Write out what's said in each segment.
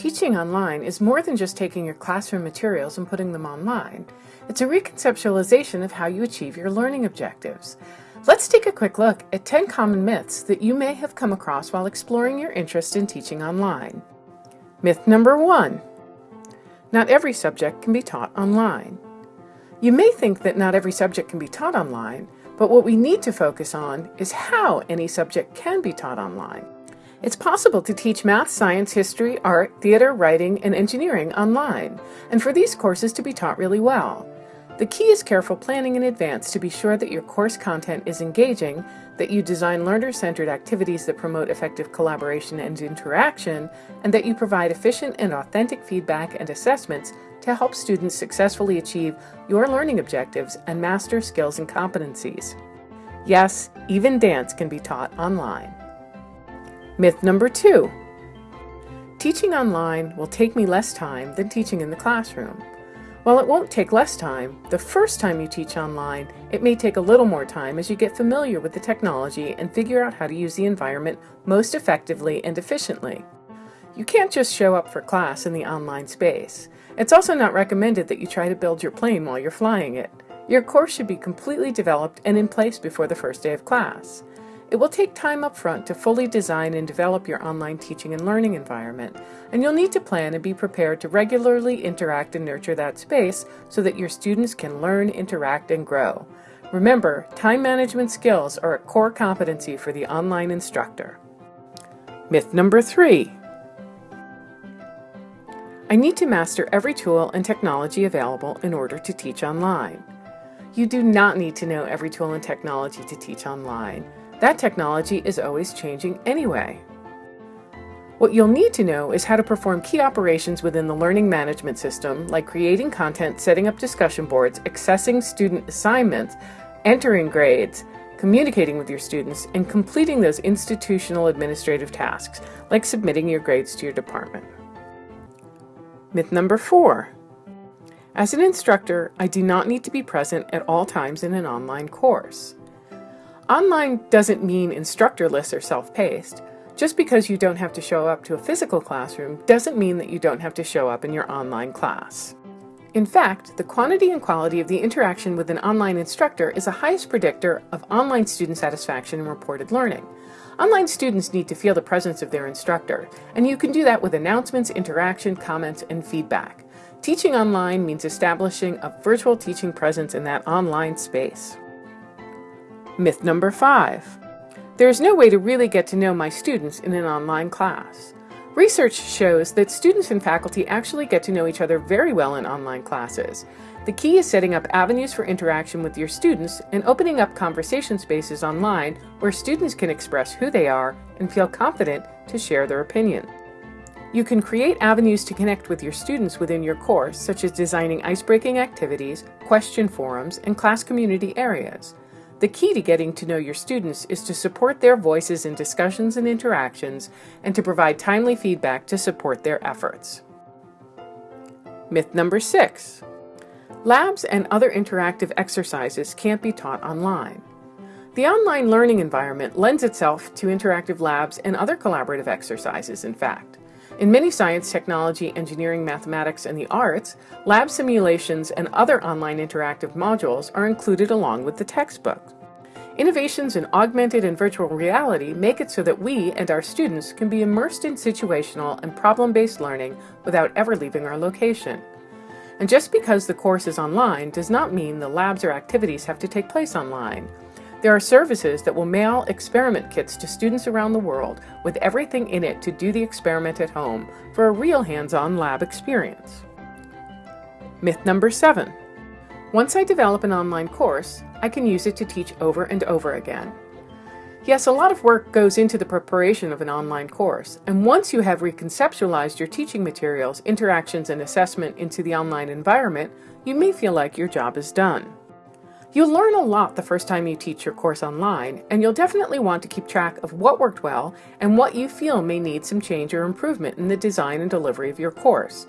Teaching online is more than just taking your classroom materials and putting them online. It's a reconceptualization of how you achieve your learning objectives. Let's take a quick look at 10 common myths that you may have come across while exploring your interest in teaching online. Myth number one, not every subject can be taught online. You may think that not every subject can be taught online, but what we need to focus on is how any subject can be taught online. It's possible to teach math, science, history, art, theater, writing, and engineering online, and for these courses to be taught really well. The key is careful planning in advance to be sure that your course content is engaging, that you design learner-centered activities that promote effective collaboration and interaction, and that you provide efficient and authentic feedback and assessments to help students successfully achieve your learning objectives and master skills and competencies. Yes, even dance can be taught online. Myth number two. Teaching online will take me less time than teaching in the classroom. While it won't take less time, the first time you teach online, it may take a little more time as you get familiar with the technology and figure out how to use the environment most effectively and efficiently. You can't just show up for class in the online space. It's also not recommended that you try to build your plane while you're flying it. Your course should be completely developed and in place before the first day of class. It will take time up front to fully design and develop your online teaching and learning environment, and you'll need to plan and be prepared to regularly interact and nurture that space so that your students can learn, interact, and grow. Remember, time management skills are a core competency for the online instructor. Myth number three. I need to master every tool and technology available in order to teach online. You do not need to know every tool and technology to teach online. That technology is always changing anyway. What you'll need to know is how to perform key operations within the learning management system, like creating content, setting up discussion boards, accessing student assignments, entering grades, communicating with your students, and completing those institutional administrative tasks, like submitting your grades to your department. Myth number four. As an instructor, I do not need to be present at all times in an online course. Online doesn't mean instructorless or self-paced. Just because you don't have to show up to a physical classroom doesn't mean that you don't have to show up in your online class. In fact, the quantity and quality of the interaction with an online instructor is the highest predictor of online student satisfaction and reported learning. Online students need to feel the presence of their instructor, and you can do that with announcements, interaction, comments, and feedback. Teaching online means establishing a virtual teaching presence in that online space. Myth number five. There is no way to really get to know my students in an online class. Research shows that students and faculty actually get to know each other very well in online classes. The key is setting up avenues for interaction with your students and opening up conversation spaces online where students can express who they are and feel confident to share their opinion. You can create avenues to connect with your students within your course, such as designing icebreaking activities, question forums, and class community areas. The key to getting to know your students is to support their voices in discussions and interactions and to provide timely feedback to support their efforts. Myth number six. Labs and other interactive exercises can't be taught online. The online learning environment lends itself to interactive labs and other collaborative exercises, in fact. In many science, technology, engineering, mathematics, and the arts, lab simulations and other online interactive modules are included along with the textbook. Innovations in augmented and virtual reality make it so that we and our students can be immersed in situational and problem-based learning without ever leaving our location. And just because the course is online does not mean the labs or activities have to take place online. There are services that will mail experiment kits to students around the world with everything in it to do the experiment at home for a real hands-on lab experience. Myth number seven. Once I develop an online course, I can use it to teach over and over again. Yes, a lot of work goes into the preparation of an online course, and once you have reconceptualized your teaching materials, interactions, and assessment into the online environment, you may feel like your job is done. You'll learn a lot the first time you teach your course online, and you'll definitely want to keep track of what worked well and what you feel may need some change or improvement in the design and delivery of your course.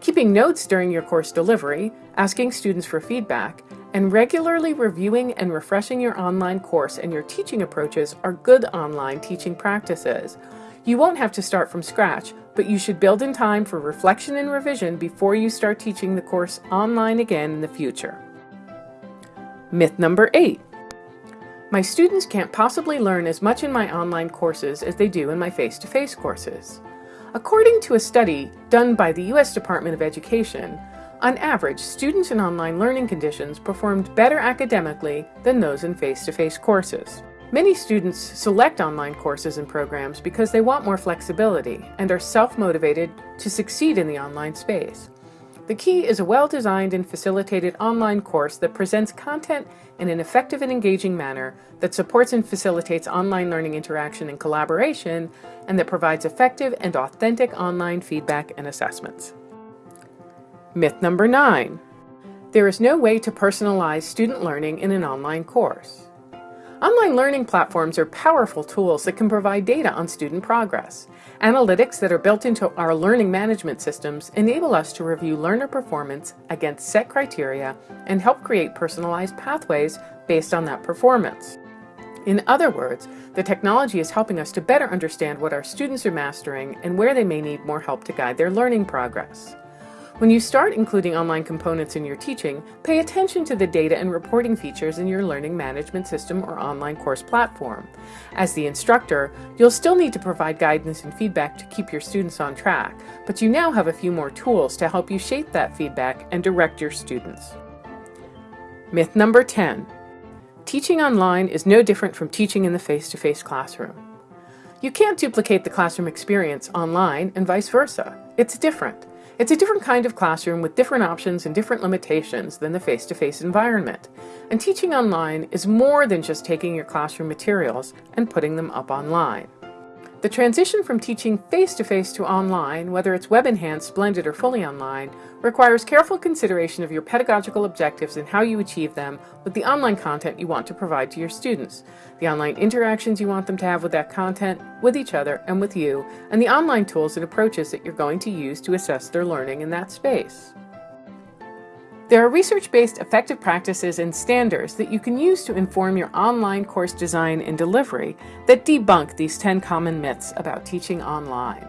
Keeping notes during your course delivery, asking students for feedback, and regularly reviewing and refreshing your online course and your teaching approaches are good online teaching practices. You won't have to start from scratch, but you should build in time for reflection and revision before you start teaching the course online again in the future. Myth number eight. My students can't possibly learn as much in my online courses as they do in my face-to-face -face courses. According to a study done by the U.S. Department of Education, on average, students in online learning conditions performed better academically than those in face-to-face -face courses. Many students select online courses and programs because they want more flexibility and are self-motivated to succeed in the online space. The key is a well-designed and facilitated online course that presents content in an effective and engaging manner that supports and facilitates online learning interaction and collaboration, and that provides effective and authentic online feedback and assessments. Myth number nine. There is no way to personalize student learning in an online course. Online learning platforms are powerful tools that can provide data on student progress. Analytics that are built into our learning management systems enable us to review learner performance against set criteria and help create personalized pathways based on that performance. In other words, the technology is helping us to better understand what our students are mastering and where they may need more help to guide their learning progress. When you start including online components in your teaching, pay attention to the data and reporting features in your learning management system or online course platform. As the instructor, you'll still need to provide guidance and feedback to keep your students on track, but you now have a few more tools to help you shape that feedback and direct your students. Myth number 10. Teaching online is no different from teaching in the face-to-face -face classroom. You can't duplicate the classroom experience online and vice versa. It's different. It's a different kind of classroom with different options and different limitations than the face-to-face -face environment. And teaching online is more than just taking your classroom materials and putting them up online. The transition from teaching face-to-face -to, -face to online, whether it's web-enhanced, blended, or fully online, requires careful consideration of your pedagogical objectives and how you achieve them with the online content you want to provide to your students, the online interactions you want them to have with that content, with each other, and with you, and the online tools and approaches that you're going to use to assess their learning in that space. There are research-based effective practices and standards that you can use to inform your online course design and delivery that debunk these 10 common myths about teaching online.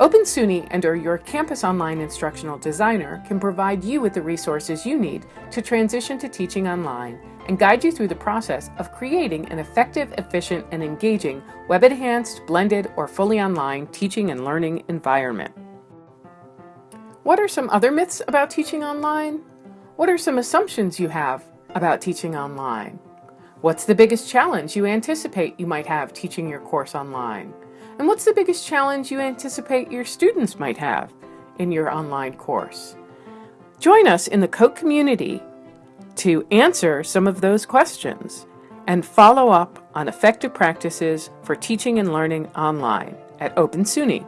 Open SUNY and or your campus online instructional designer can provide you with the resources you need to transition to teaching online and guide you through the process of creating an effective, efficient, and engaging web-enhanced, blended, or fully online teaching and learning environment. What are some other myths about teaching online? What are some assumptions you have about teaching online? What's the biggest challenge you anticipate you might have teaching your course online? And what's the biggest challenge you anticipate your students might have in your online course? Join us in the COTE community to answer some of those questions and follow up on effective practices for teaching and learning online at Open SUNY.